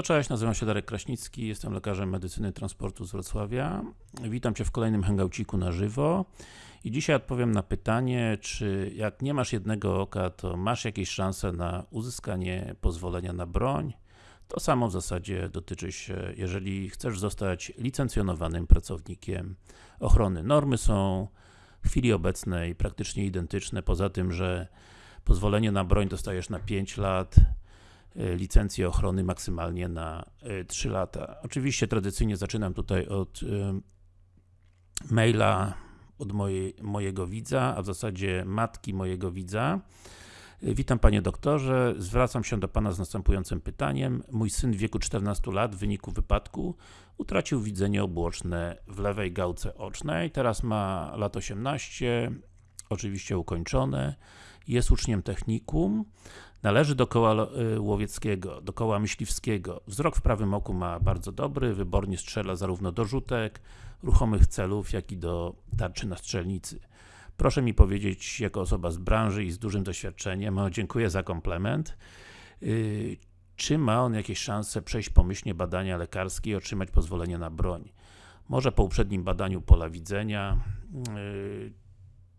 No cześć, nazywam się Darek Kraśnicki, jestem lekarzem medycyny transportu z Wrocławia. Witam Cię w kolejnym hangouciku na żywo. I dzisiaj odpowiem na pytanie, czy jak nie masz jednego oka, to masz jakieś szanse na uzyskanie pozwolenia na broń? To samo w zasadzie dotyczy się, jeżeli chcesz zostać licencjonowanym pracownikiem ochrony. Normy są w chwili obecnej praktycznie identyczne, poza tym, że pozwolenie na broń dostajesz na 5 lat, licencję ochrony maksymalnie na 3 e, lata. Oczywiście tradycyjnie zaczynam tutaj od e, maila od mojej, mojego widza, a w zasadzie matki mojego widza. Witam panie doktorze, zwracam się do pana z następującym pytaniem. Mój syn w wieku 14 lat w wyniku wypadku utracił widzenie obłoczne w lewej gałce ocznej, teraz ma lat 18, oczywiście ukończone, jest uczniem technikum, należy do koła y, łowieckiego, do koła myśliwskiego. Wzrok w prawym oku ma bardzo dobry, wybornie strzela zarówno do rzutek, ruchomych celów, jak i do tarczy na strzelnicy. Proszę mi powiedzieć, jako osoba z branży i z dużym doświadczeniem, dziękuję za komplement, yy, czy ma on jakieś szanse przejść pomyślnie badania lekarskie i otrzymać pozwolenie na broń? Może po uprzednim badaniu pola widzenia, yy,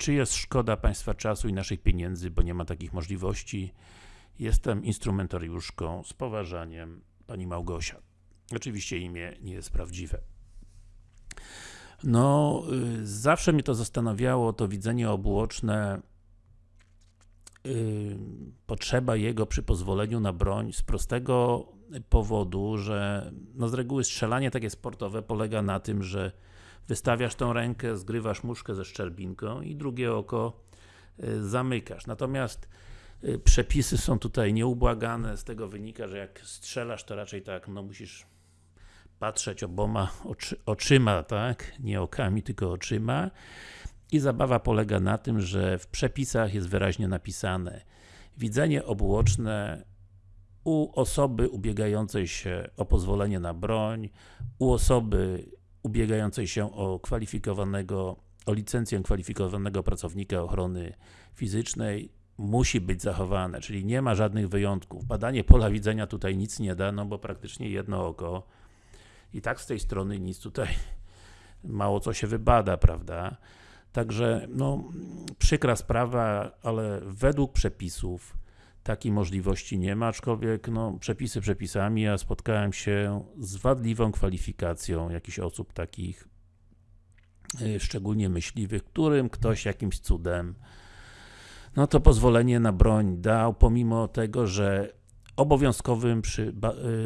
czy jest szkoda Państwa czasu i naszych pieniędzy, bo nie ma takich możliwości? Jestem instrumentariuszką z poważaniem Pani Małgosia. Oczywiście imię nie jest prawdziwe. No, y, zawsze mnie to zastanawiało, to widzenie obłoczne, y, potrzeba jego przy pozwoleniu na broń z prostego powodu, że no z reguły strzelanie takie sportowe polega na tym, że wystawiasz tą rękę, zgrywasz muszkę ze szczerbinką i drugie oko y, zamykasz. Natomiast y, przepisy są tutaj nieubłagane, z tego wynika, że jak strzelasz, to raczej tak, no musisz patrzeć oboma oczy, oczyma, tak? Nie okami, tylko oczyma. I zabawa polega na tym, że w przepisach jest wyraźnie napisane widzenie obłoczne u osoby ubiegającej się o pozwolenie na broń, u osoby ubiegającej się o kwalifikowanego, o licencję kwalifikowanego pracownika ochrony fizycznej musi być zachowane, czyli nie ma żadnych wyjątków. Badanie pola widzenia tutaj nic nie da, no bo praktycznie jedno oko i tak z tej strony nic tutaj mało co się wybada, prawda? Także, no, przykra sprawa, ale według przepisów takiej możliwości nie ma, aczkolwiek no, przepisy przepisami, a spotkałem się z wadliwą kwalifikacją jakichś osób takich, y, szczególnie myśliwych, którym ktoś jakimś cudem no to pozwolenie na broń dał, pomimo tego, że obowiązkowym przy, y,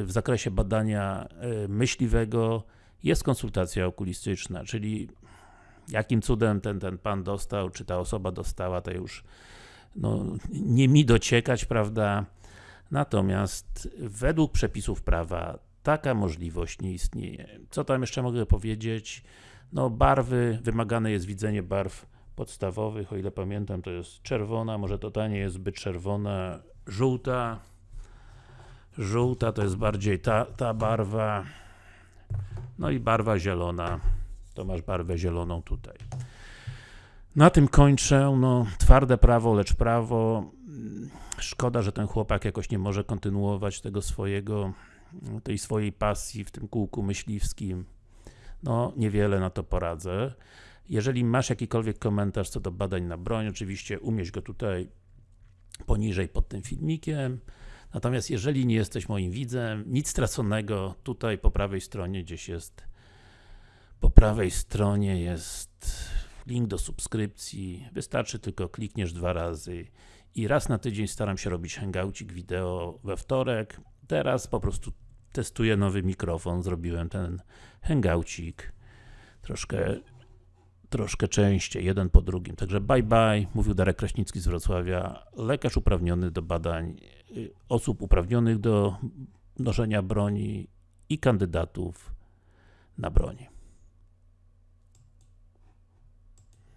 w zakresie badania y, myśliwego jest konsultacja okulistyczna, czyli jakim cudem ten, ten pan dostał, czy ta osoba dostała, to już no, nie mi dociekać, prawda? Natomiast według przepisów prawa taka możliwość nie istnieje. Co tam jeszcze mogę powiedzieć? No barwy, wymagane jest widzenie barw podstawowych, o ile pamiętam to jest czerwona, może to ta nie jest zbyt czerwona, żółta, żółta to jest bardziej ta, ta barwa, no i barwa zielona, to masz barwę zieloną tutaj. Na tym kończę, no twarde prawo, lecz prawo. Szkoda, że ten chłopak jakoś nie może kontynuować tego swojego, tej swojej pasji w tym kółku myśliwskim. No, niewiele na to poradzę. Jeżeli masz jakikolwiek komentarz co do badań na broń, oczywiście umieść go tutaj poniżej pod tym filmikiem. Natomiast jeżeli nie jesteś moim widzem, nic straconego, tutaj po prawej stronie gdzieś jest, po prawej stronie jest link do subskrypcji, wystarczy tylko klikniesz dwa razy i raz na tydzień staram się robić hangoucik wideo we wtorek. Teraz po prostu testuję nowy mikrofon, zrobiłem ten hangoucik troszkę troszkę częściej, jeden po drugim. Także bye bye, mówił Darek Kraśnicki z Wrocławia, lekarz uprawniony do badań y, osób uprawnionych do noszenia broni i kandydatów na broni.